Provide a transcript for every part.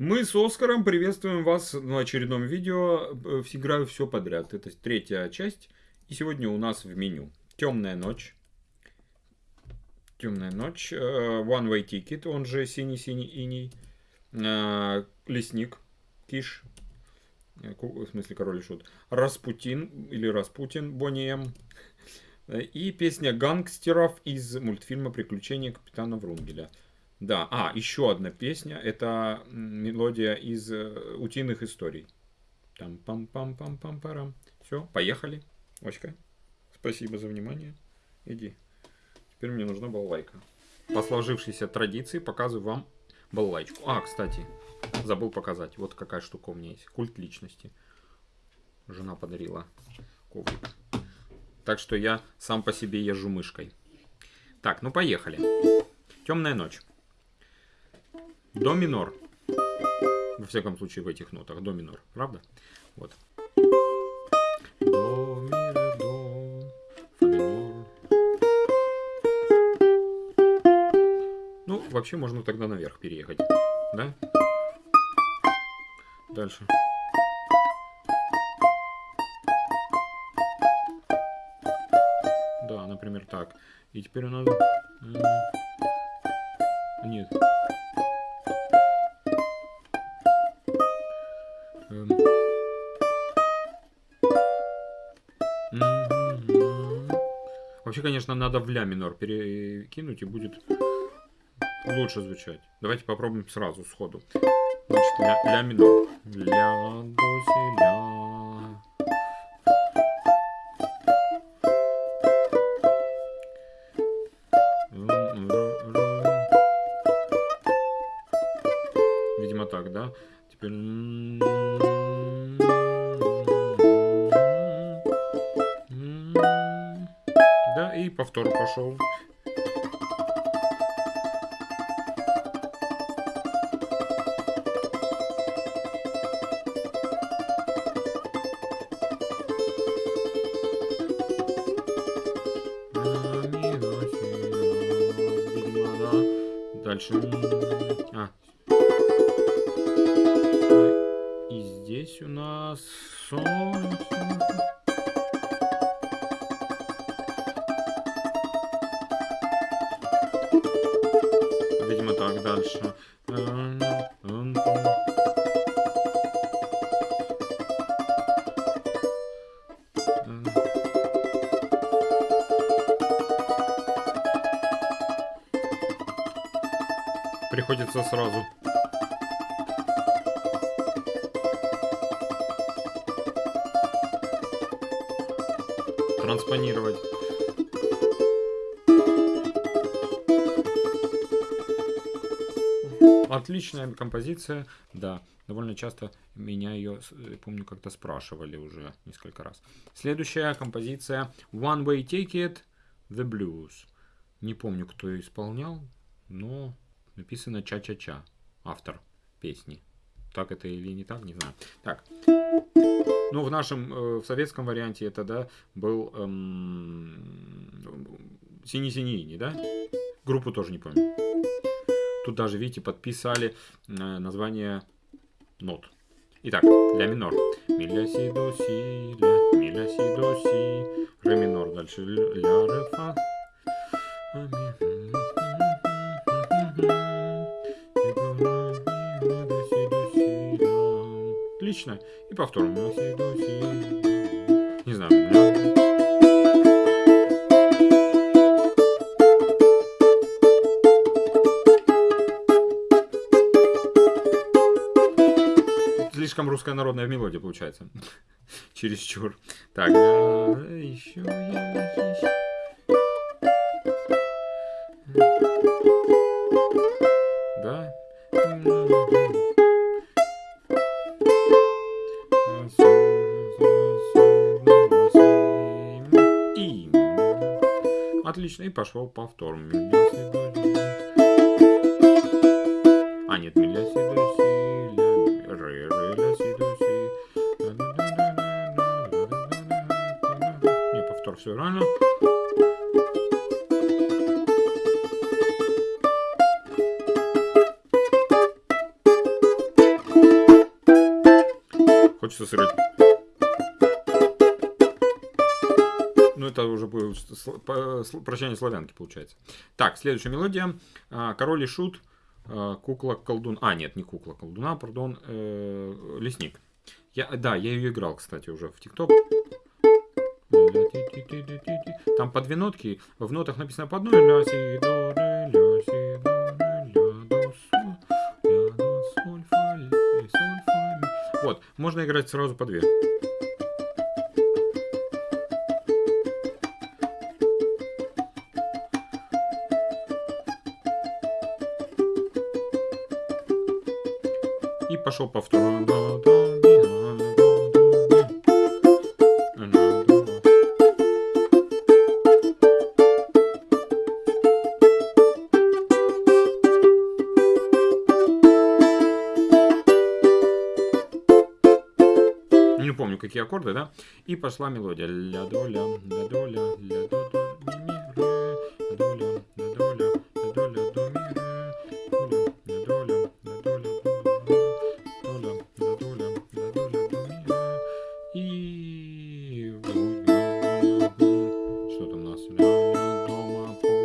Мы с Оскаром приветствуем вас на очередном видео. Э, играю все подряд. Это третья часть. И сегодня у нас в меню Темная ночь. Темная ночь. Э, One Way Ticket, он же синий-синий иней. Э, Лесник. Киш. В смысле король и шут. Распутин или Распутин. Бонни М. И песня гангстеров из мультфильма «Приключения капитана Врунгеля». Да, а, еще одна песня. Это мелодия из э, утиных историй. Там пам пам пам пам парам. Все, поехали. Очка, спасибо за внимание. Иди. Теперь мне нужна балалайка. По сложившейся традиции показываю вам балалайку. А, кстати, забыл показать. Вот какая штука у меня есть. Культ личности. Жена подарила коврик. Так что я сам по себе езжу мышкой. Так, ну поехали. Темная ночь. До минор. Во всяком случае в этих нотах. До минор. Правда? Вот. До, ми, до, фа минор. Ну, вообще можно тогда наверх переехать. Да? Дальше. Да, например, так. И теперь у нас... Нет. Вообще, конечно, надо в ля минор перекинуть и будет лучше звучать. Давайте попробуем сразу, сходу. Значит, ля, ля минор. Ля, до, си, ля. Видимо так, да? Теперь... и повтор пошел. Дальше. А. И здесь у нас солнце. Приходится сразу. Транспонировать. Отличная композиция, да. Довольно часто меня ее, э, помню, как-то спрашивали уже несколько раз. Следующая композиция One Way Ticket, The Blues. Не помню, кто ее исполнял, но написано Ча-Ча-Ча, автор песни. Так это или не так, не знаю. Так. Ну, в нашем, э, в советском варианте это, да, был эм, Синий-Синий, да? Группу тоже не помню. Тут даже, видите, подписали э, название нот. Итак, ля минор. Ми, ля, си, до, си, ля, ми, ля, си, до, си. Ре минор. Дальше ля, ре, фа. Отлично. И повторно. Не знаю. слишком русская народная мелодия получается. Чересчур. Так, еще. Да. Отлично. И пошел повтор. А, нет, миля си, до си, ля, ре, ре, ля, си, до си. Не, повтор, все правильно. Хочется сыграть. Ну, это уже прощание славянки, получается. Так, следующая мелодия. А, Король и Шут. А, кукла колдун. А, нет, не кукла колдуна, пардон. Э, лесник. Я, да, я ее играл, кстати, уже в ТикТок. Там по две нотки. В нотах написано по одной. Ля, си, до, ре, ля, си, до, ре, ля, до, соль, ля, до, соль, фа, ля, соль, фа, ми. Вот, можно играть сразу по две. Пошел повтор. Не помню, какие аккорды, да? И пошла мелодия. Ля до ля, там у нас? Ля ля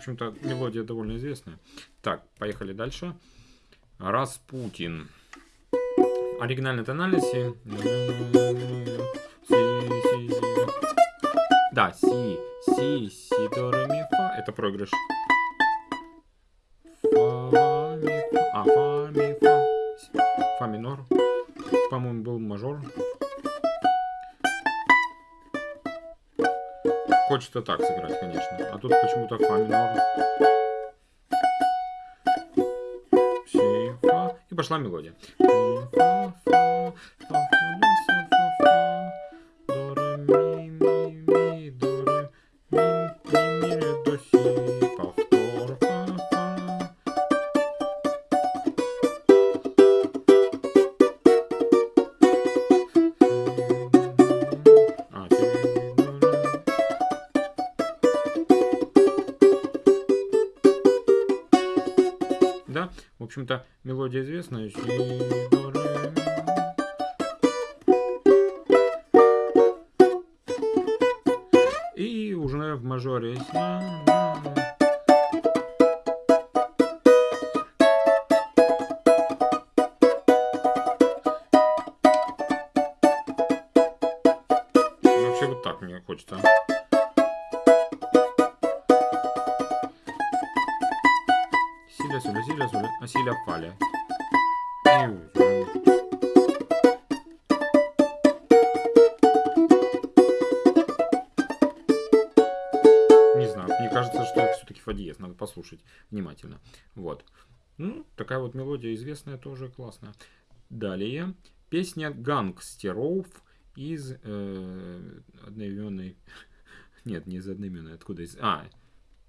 общем-то, мелодия довольно известная. Так, поехали дальше. Распутин. Оригинальная тональность. Да, си, си, си, до, ре, ми, фа. Это проигрыш. Фа, ми, фа. А, фа, ми, фа. Фа минор. По-моему, был мажор. Хочется так сыграть, конечно. А тут почему-то фа минор. Си, фа. И пошла мелодия. Фа, фа, фа, общем-то, мелодия известная. И уже в мажоре. Суля, силя, суля, а силя, фаля. Не знаю, мне кажется, что это все-таки фа надо послушать внимательно. Вот. Ну, такая вот мелодия известная, тоже классная. Далее. Песня гангстеров из э, одноименной... Нет, не из одноименной, откуда из... А,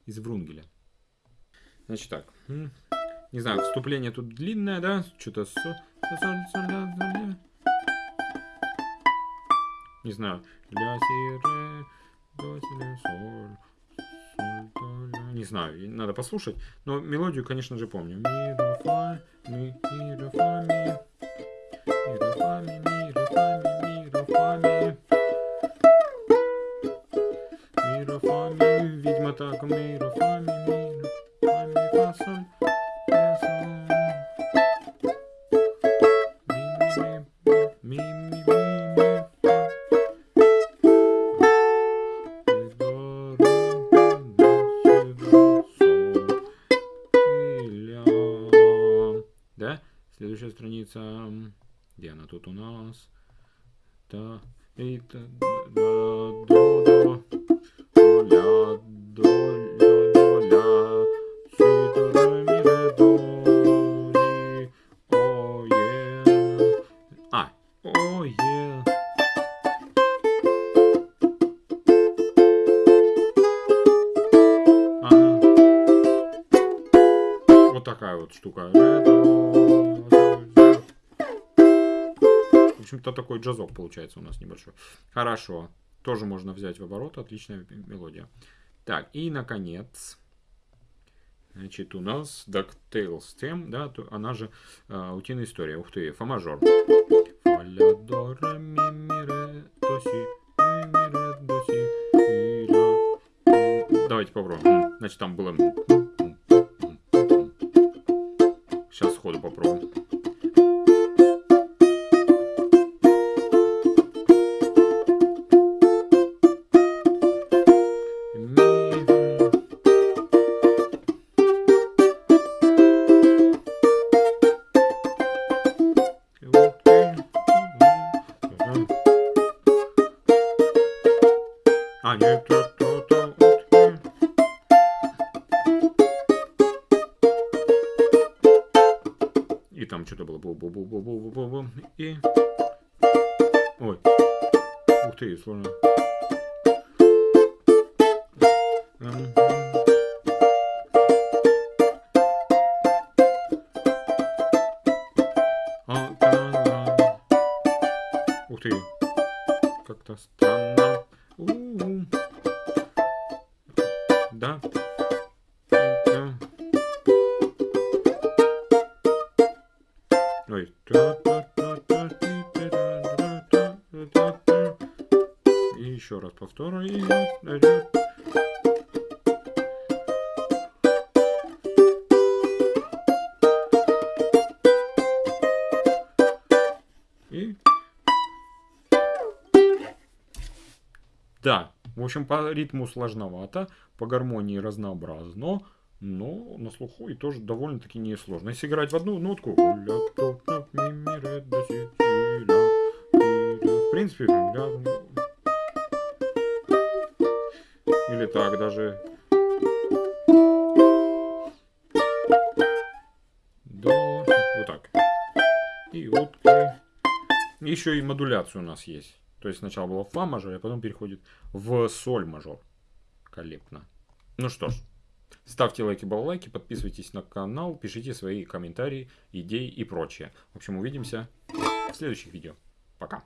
из Врунгеля. Значит так. Не знаю, вступление тут длинное, да? Что-то. Не знаю. Ля, си, ре, до, си, ля, соль. соль, до. Не знаю, надо послушать. Но мелодию, конечно же, помню. Ми, ре, фа, ми, ми, ре, фа, Следующая страница. Где она тут у нас? Та, и, та, да, до, до, ля, до, ля, до, ля, си, до, ре, ми, ре, до, ри, о, е, а, о, е. Вот такая вот штука. Ре, до, общем-то, такой джазок получается у нас небольшой. Хорошо. Тоже можно взять в оборот. Отличная мелодия. Так, и наконец... Значит, у нас DuckTales тем, да, то, она же э, утиная история. Ух ты, фа мажор. Давайте попробуем. Значит, там было... Сейчас сходу попробуем. Там что-то было. Бу -бу -бу -бу -бу -бу -бу -бу. И... Ой. Ух ты, сложно. Ух ты. Как-то странно. У-у. Да. Да. Раз повторю. И И... Да, в общем, по ритму сложновато, по гармонии разнообразно, но на слуху и тоже довольно-таки несложно. Если играть в одну нотку, в принципе, или так даже. До, вот так. И вот. Еще и модуляция у нас есть. То есть сначала было фа мажор, а потом переходит в соль мажор. Коллектно. Ну что ж, ставьте лайки, балалайки, подписывайтесь на канал, пишите свои комментарии, идеи и прочее. В общем, увидимся в следующих видео. Пока.